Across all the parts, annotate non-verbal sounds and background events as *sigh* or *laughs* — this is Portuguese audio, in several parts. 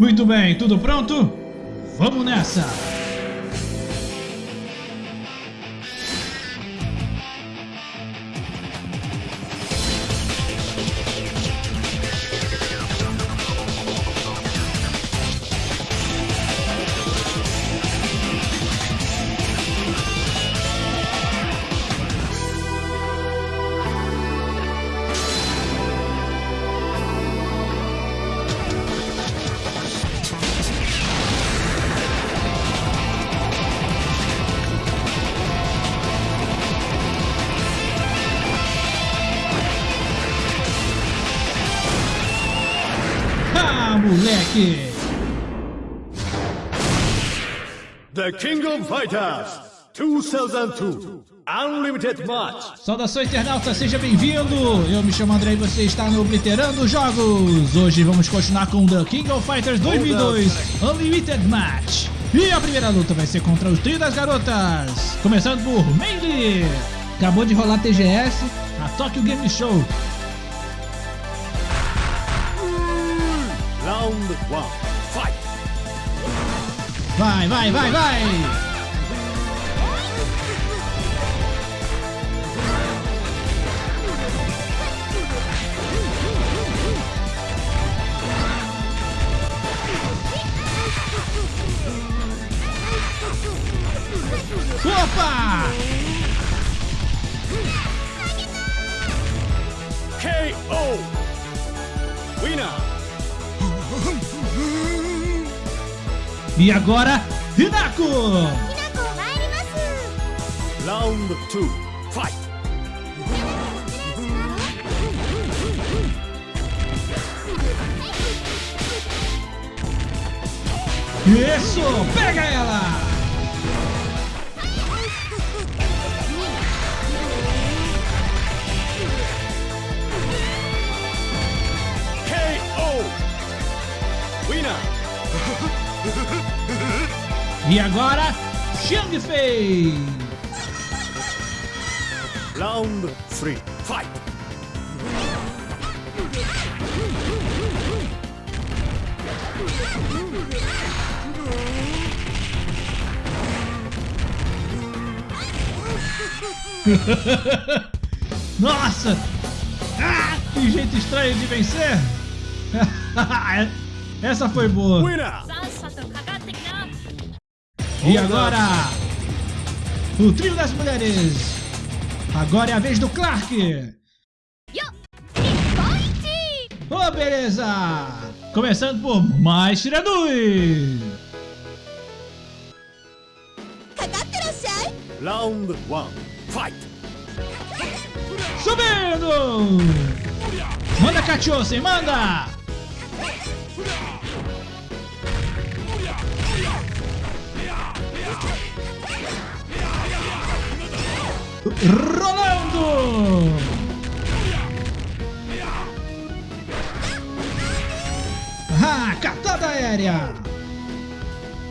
Muito bem, tudo pronto? Vamos nessa! Moleque! The King of Fighters 2002 Unlimited Match. Saudações internauta, seja bem-vindo! Eu me chamo André e você está no Obliterando Jogos! Hoje vamos continuar com The King of Fighters 2002 Unlimited Match. E a primeira luta vai ser contra o trio das garotas. Começando por Melee. Acabou de rolar TGS, a Tokyo Game Show. Round one, fight! Vai, vai, vai, vai! E agora, Hinako! Round 2, fight! Isso! Pega ela! *laughs* E agora, Xiang Fei! Round 3, fight! *laughs* Nossa! Ah, que jeito estranho de vencer! *laughs* Essa foi boa! Winner! E agora, o trio das mulheres. Agora é a vez do Clark. Oh, beleza! Começando por mais Shiranui. Round 1, fight! Subindo! Manda, Kachose, manda! rolando! Ah, catada aérea!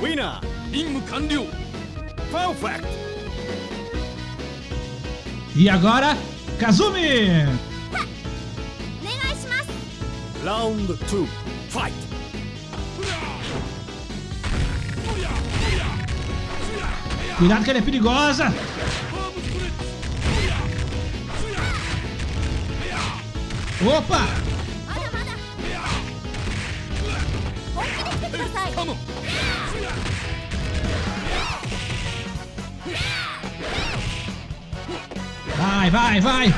Winner, Ring Kandiu! Perfect! E agora, Kazumi! Round 2, fight! Cuidado que ela é perigosa! Opa! Vai, vai, vai!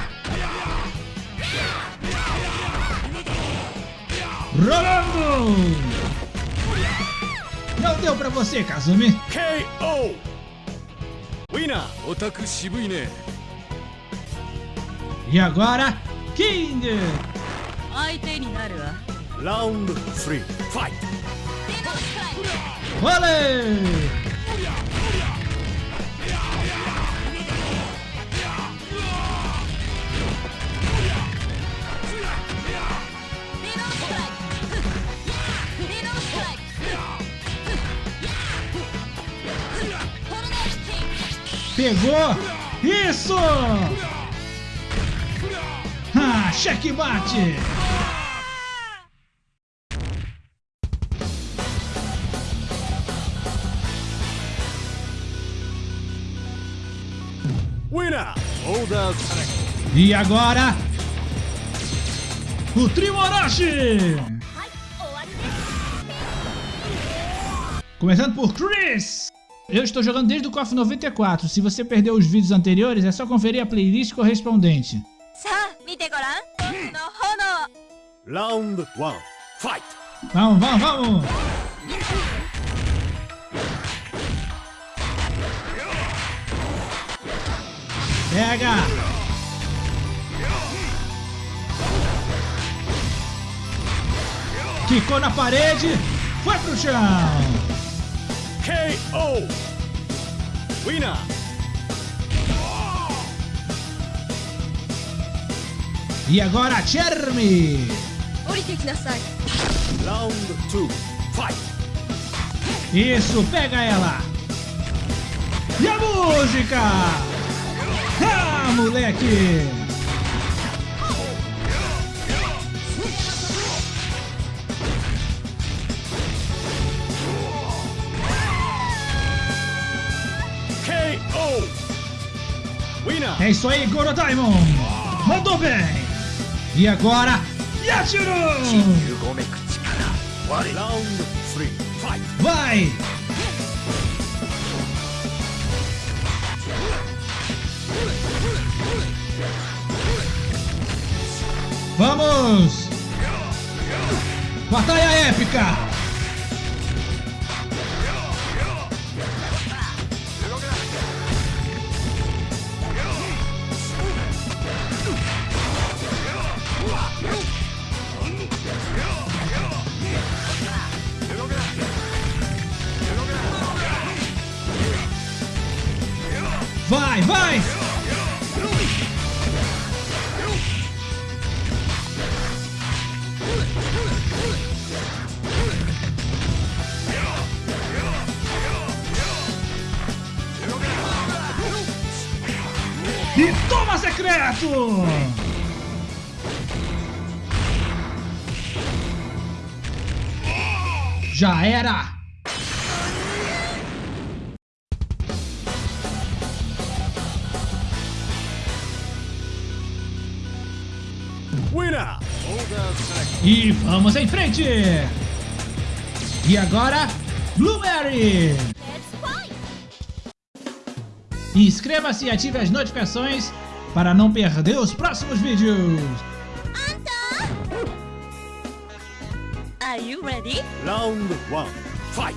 Rolando! Não deu pra você, Kazumi! KO! Winner! Otaku shibui ne! E agora, King! Round 3, fight! Olé! Pegou! Isso! Checkmate! Winner! E agora, o Trio Começando por Chris! Eu estou jogando desde o KOF 94, se você perdeu os vídeos anteriores é só conferir a playlist correspondente. さあ見てごらん僕の炎 Round 1. Fight! Vamos, vamos, vamos! Pega! Quicou na parede, foi pro chão! KO! Winner! E agora, Chermi! Round 2, fight! Isso, pega ela! E a música! Ah, moleque! É isso aí, Goro Diamond! Mandou bem! E agora, Yashiro! Round 3. Fight! Vai! Vamos! Batalha épica! Já era! E vamos em frente! E agora, Blueberry! Inscreva-se e ative as notificações para não perder os próximos vídeos! Are you ready? Round 1. Fight!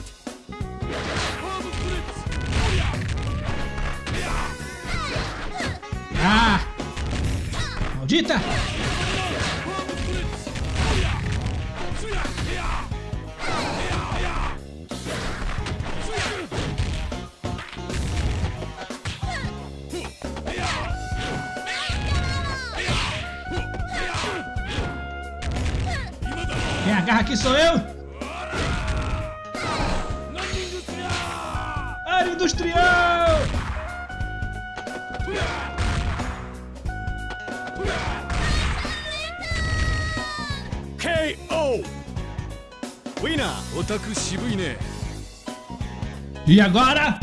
Ah! Maldita! Garra aqui, sou eu! Área industrial! KO! Winner! Otaku shibuine? E agora,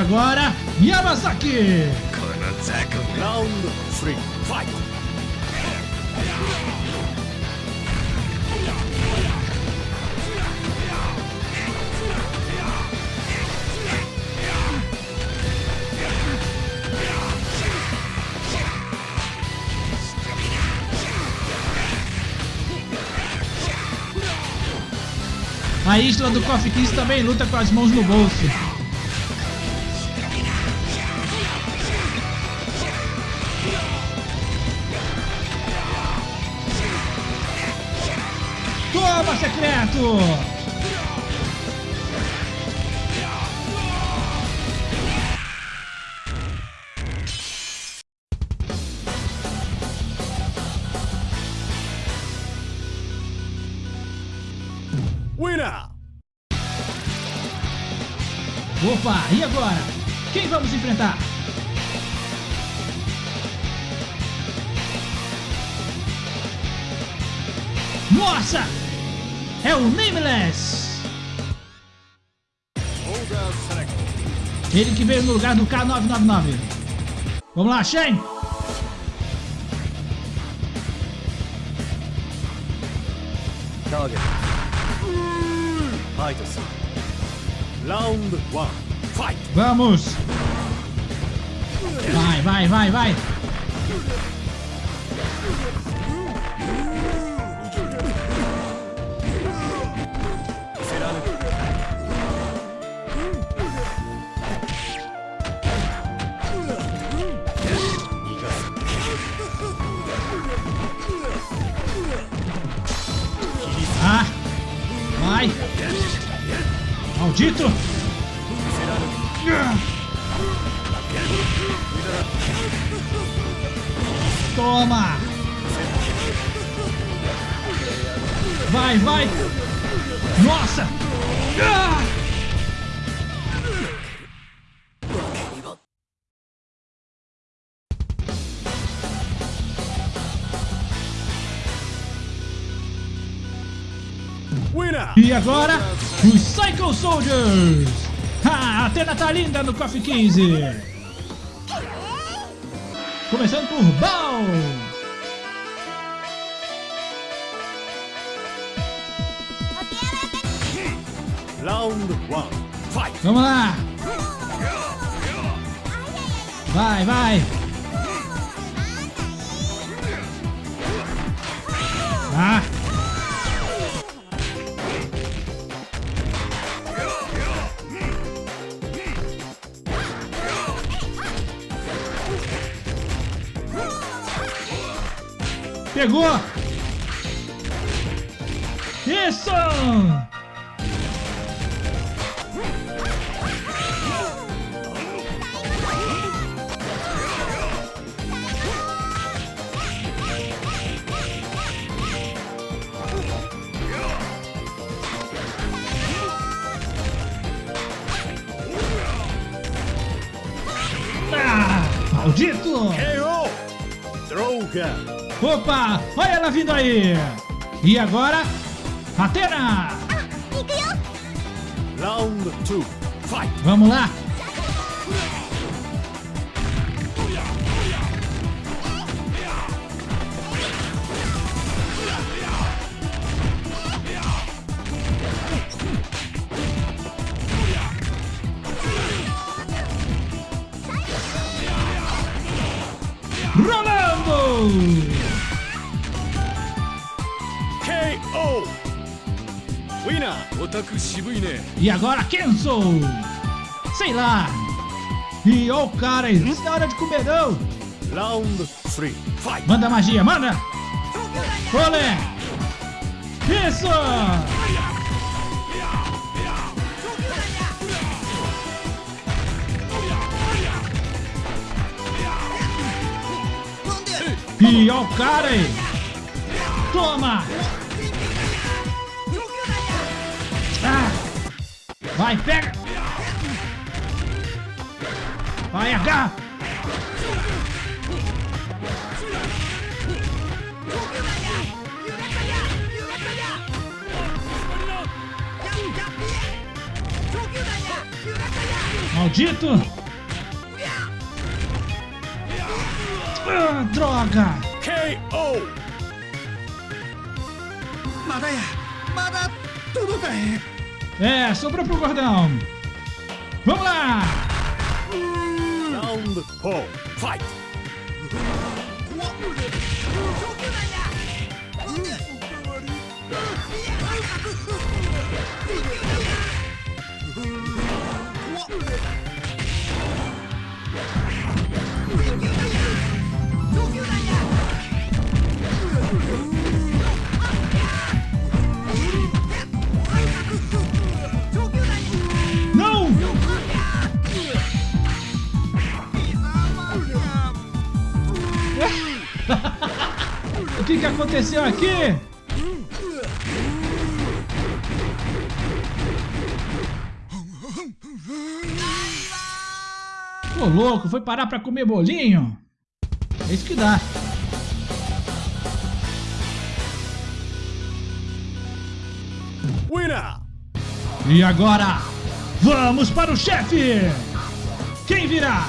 agora Yamazaki! Round 3, fight! A Isla do Coffee Kiss também luta com as mãos no bolso. Winner! Opa, e agora? Quem vamos enfrentar? Nossa! É o Nameless! Ele que veio no lugar do K999. Vamos lá, Shane! Target. Round one. Fight! Vamos! Vai, vai, vai, vai! Maldito! Toma! Vai, vai! Nossa! E agora, os Psycho Soldiers! Ah, a Atena tá linda no Coffee 15! Começando por Bal! Round one. Fight! Vamos lá! Vai, vai! Ah! Pegou! Isso! Ah, maldito! KO! Droga! Opa, olha ela vindo aí. E agora, Atena. Ah, Round two, fight. Vamos lá. Rolando! E agora Kenzo! Sei lá! E ó o cara aí, isso é hora de comer não! Round three. Fight! Manda magia, manda! Olé! Isso! E ó o cara aí! Toma! Vai, pega! Vai, agarra! Maldito! Ah, droga! KO! Madaya! Mada... Tudo bem! É, sobrou pro gordão! Vamos lá! Round four. Fight!「aconteceu aqui? Ô louco, foi parar pra comer bolinho? É isso que dá. Winner! E agora, vamos para o chefe! Quem virá?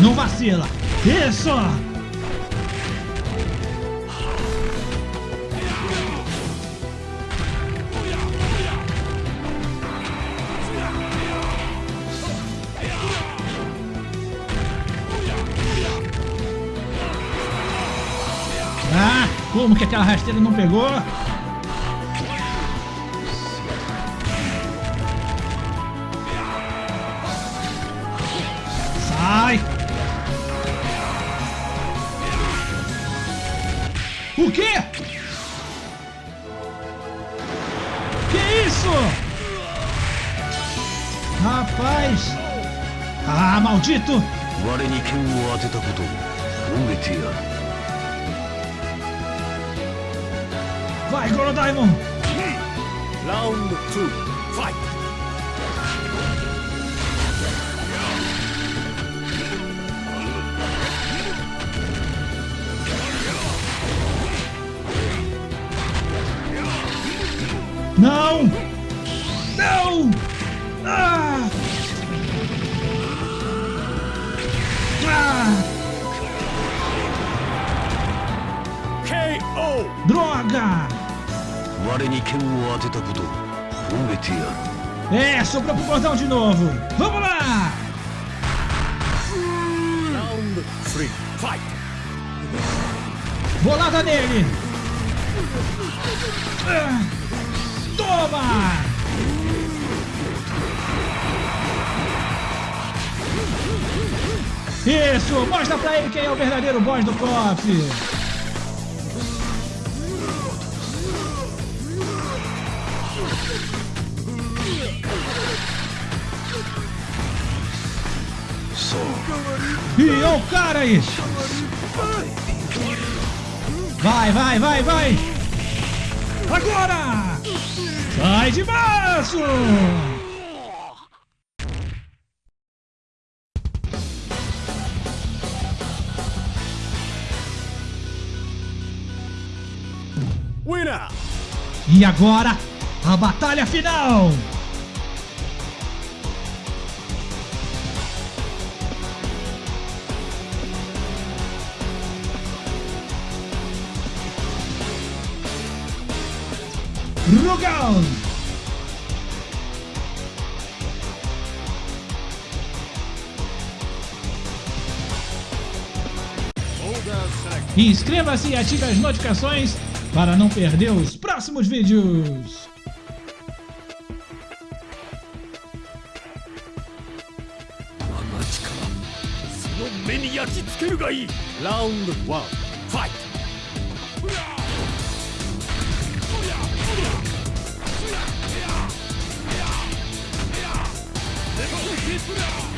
Não vacila. Isso! Ah, como que aquela rasteira não pegou? atrás. Ah, maldito! Vai, Gorodaimon! Round 2, fight! Não! Oh! Droga! É, sobrou pro botão de novo. Vamos lá! Round 3, fight! Bolada nele! Ah, toma! Isso! Mostra pra ele quem é o verdadeiro boss do KOF! Ih, olha o cara aí! Vai, vai, vai, vai! Agora! Sai de baixo! Winner! E agora, a batalha final! look! Inscreva-se e ative as notificações para não perder os próximos vídeos. Round 1 Fight!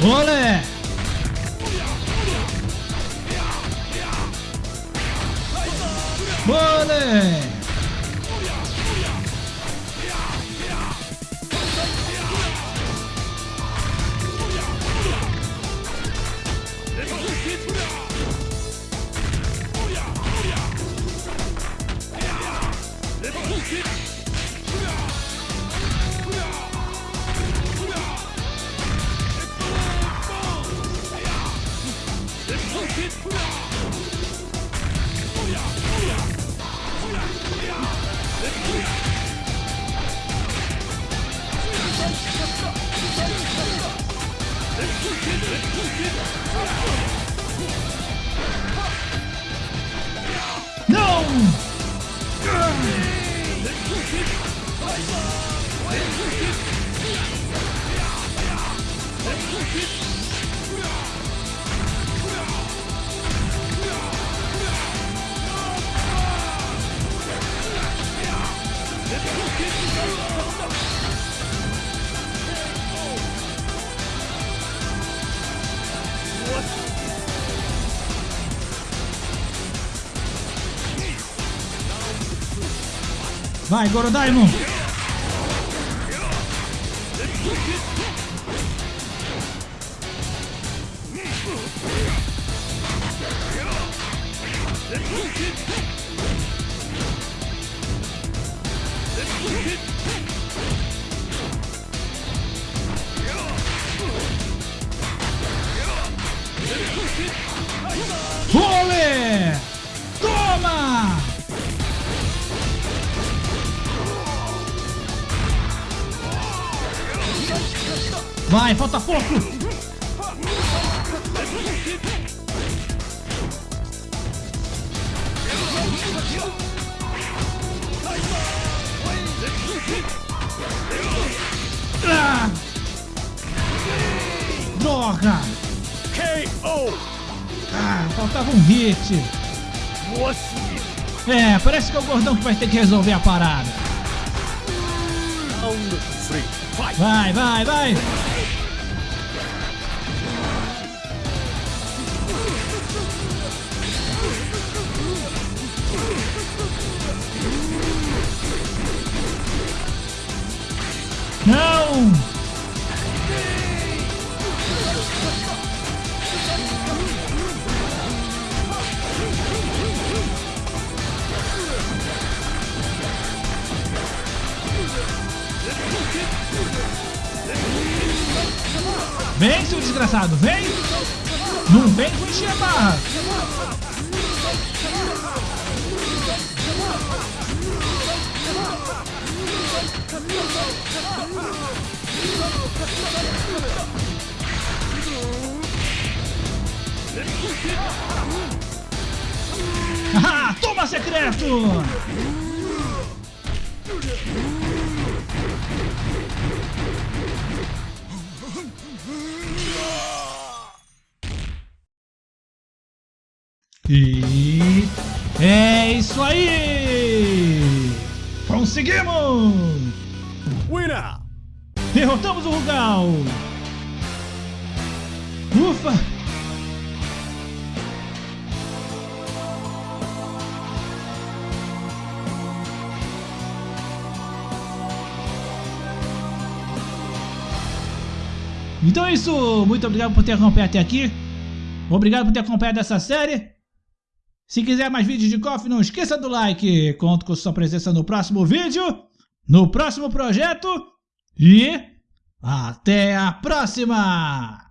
¡Ole! It's no Vai, Gorodaimon! Ole! É, parece que é o gordão que vai ter que resolver a parada. Round 3 Fight! Vai, vai, vai! Desgraçado, vem! Não vem com encher a barra! *laughs* Ah, toma secreto! E é isso aí! Conseguimos! Winner! Derrotamos o Rugal! Então é isso, muito obrigado por ter acompanhado até aqui. Obrigado por ter acompanhado essa série. Se quiser mais vídeos de KOF, não esqueça do like. Conto com sua presença no próximo vídeo, no próximo projeto e até a próxima!